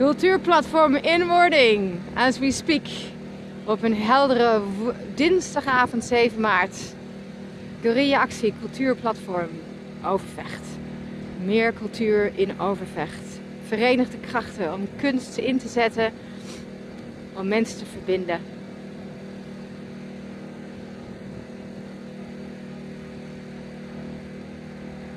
Cultuurplatform Inwording, as we speak. Op een heldere dinsdagavond 7 maart. Guerrilla-actie Cultuurplatform Overvecht. Meer cultuur in Overvecht. Verenigde krachten om kunst in te zetten. Om mensen te verbinden